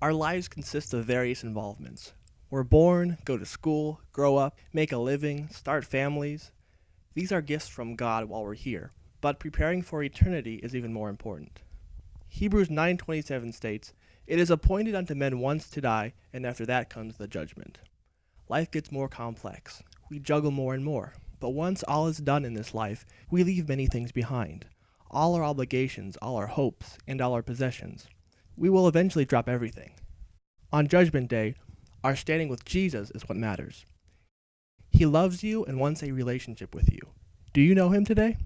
Our lives consist of various involvements. We're born, go to school, grow up, make a living, start families. These are gifts from God while we're here, but preparing for eternity is even more important. Hebrews 9:27 states, "It is appointed unto men once to die, and after that comes the judgment." Life gets more complex. We juggle more and more. But once all is done in this life, we leave many things behind. All our obligations, all our hopes, and all our possessions. We will eventually drop everything. On Judgment Day, our standing with Jesus is what matters. He loves you and wants a relationship with you. Do you know him today?